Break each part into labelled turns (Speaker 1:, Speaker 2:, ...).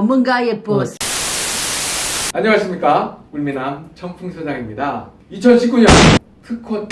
Speaker 1: 전문가의 보스.
Speaker 2: 안녕하십니까. 울미남 청풍소장입니다. 2019년 특허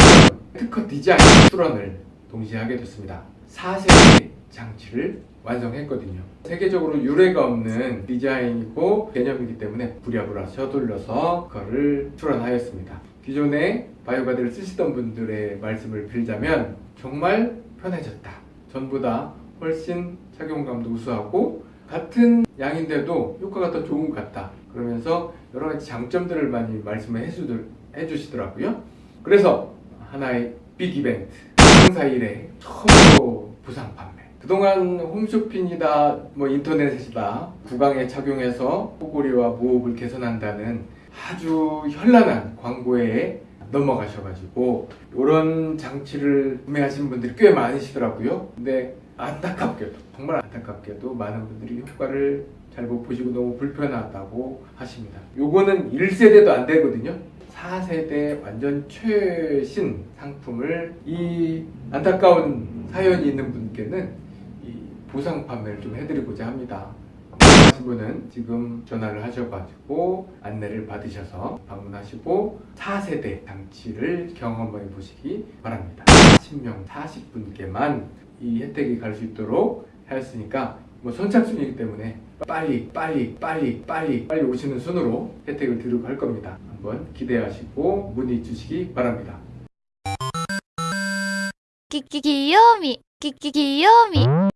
Speaker 2: 특허 디자인 수런을 동시에 하게 됐습니다. 4세대 장치를 완성했거든요. 세계적으로 유례가 없는 디자인이고 개념이기 때문에 부랴부랴 서둘러서 그거를 출원하였습니다. 기존에 바이오가드를 쓰시던 분들의 말씀을 빌자면 정말 편해졌다. 전부 다 훨씬 착용감도 우수하고 같은 양인데도 효과가 더 좋은 것 같다. 그러면서 여러 가지 장점들을 많이 말씀을 해주시더라고요. 그래서 하나의 빅 이벤트 행사 이래 처음으로 부상 판매. 그동안 홈쇼핑이다 뭐 인터넷이다 구강에 착용해서 코골이와 무호흡을 개선한다는 아주 현란한 광고에 넘어가셔가지고 이런 장치를 구매하신 분들이 꽤 많으시더라고요. 근데 안타깝게도 정말 안타깝게도 많은 분들이 효과를 잘 못 보시고 너무 불편하다고 하십니다. 요거는 1세대도 안 되거든요. 4세대 완전 최신 상품을 이 안타까운 사연이 있는 분께는 이 보상 판매를 좀 해드리고자 합니다. 분은 지금 전화를 하셔가지고 안내를 받으셔서 방문하시고 4세대 장치를 경험해 보시기 바랍니다. 10명 40분께만 이 혜택이 갈 수 있도록 하였으니까 뭐 선착순이기 때문에 빨리 빨리 빨리 빨리 빨리 오시는 순으로 혜택을 드리고 할 겁니다. 한번 기대하시고 문의 주시기 바랍니다.
Speaker 3: 끼끼 귀요미 끼끼 귀요미